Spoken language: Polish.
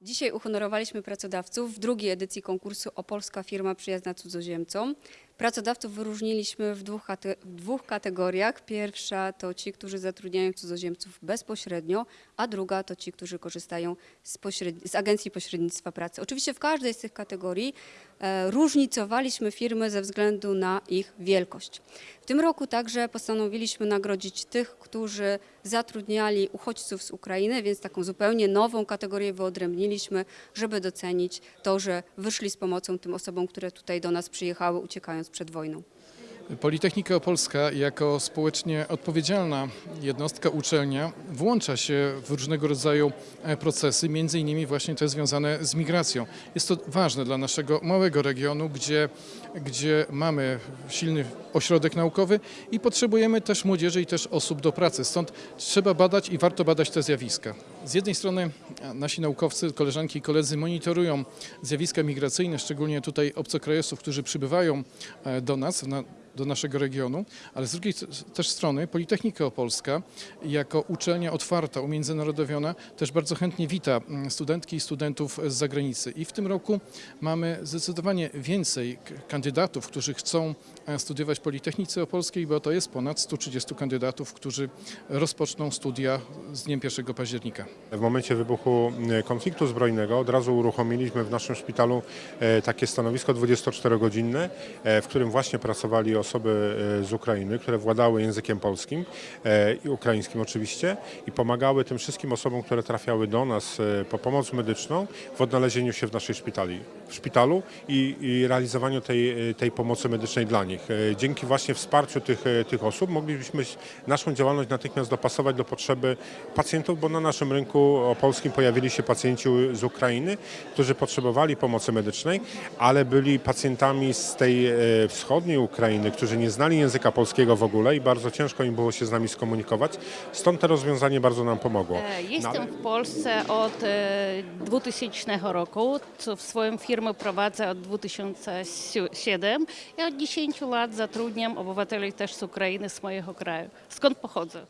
Dzisiaj uhonorowaliśmy pracodawców w drugiej edycji konkursu Opolska firma przyjazna cudzoziemcom. Pracodawców wyróżniliśmy w dwóch, w dwóch kategoriach. Pierwsza to ci, którzy zatrudniają cudzoziemców bezpośrednio, a druga to ci, którzy korzystają z, z Agencji Pośrednictwa Pracy. Oczywiście w każdej z tych kategorii e, różnicowaliśmy firmy ze względu na ich wielkość. W tym roku także postanowiliśmy nagrodzić tych, którzy zatrudniali uchodźców z Ukrainy, więc taką zupełnie nową kategorię wyodrębniliśmy, żeby docenić to, że wyszli z pomocą tym osobom, które tutaj do nas przyjechały, uciekając przed wojną. Politechnika Opolska jako społecznie odpowiedzialna jednostka uczelnia włącza się w różnego rodzaju e, procesy, między innymi właśnie te związane z migracją. Jest to ważne dla naszego małego regionu, gdzie, gdzie mamy silny ośrodek naukowy i potrzebujemy też młodzieży i też osób do pracy. Stąd trzeba badać i warto badać te zjawiska. Z jednej strony nasi naukowcy, koleżanki i koledzy monitorują zjawiska migracyjne, szczególnie tutaj obcokrajowców, którzy przybywają e, do nas, na, do naszego regionu, ale z drugiej też strony Politechnika Opolska jako uczelnia otwarta, umiędzynarodowiona też bardzo chętnie wita mm, studentki i studentów z zagranicy. I w tym roku mamy zdecydowanie więcej kandydatów, którzy chcą e, studiować w Politechnice Opolskiej, bo to jest ponad 130 kandydatów, którzy rozpoczną studia z dniem 1 października. W momencie wybuchu e, konfliktu zbrojnego od razu uruchomiliśmy w naszym szpitalu e, takie stanowisko 24-godzinne, e, w którym właśnie pracowali osoby z Ukrainy, które władały językiem polskim i ukraińskim oczywiście i pomagały tym wszystkim osobom, które trafiały do nas po pomoc medyczną w odnalezieniu się w naszej szpitali, w szpitalu i, i realizowaniu tej, tej pomocy medycznej dla nich. E, Dzięki właśnie wsparciu tych, e, tych osób moglibyśmy naszą działalność natychmiast dopasować do potrzeby pacjentów, bo na naszym rynku opolskim pojawili się pacjenci z Ukrainy, którzy potrzebowali pomocy medycznej, ale byli pacjentami z tej e, wschodniej Ukrainy, którzy nie znali języka polskiego w ogóle i bardzo ciężko im było się z nami skomunikować. Stąd to rozwiązanie bardzo nam pomogło. E, No, Jestem ale- w Polsce od e, 2000 roku, co w swoją firmę prowadzę od 2007 i od 10 lat zatrudniam obywateli też z Ukrainy, z mojego kraju. Skąd pochodzę?